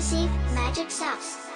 receive magic sauce.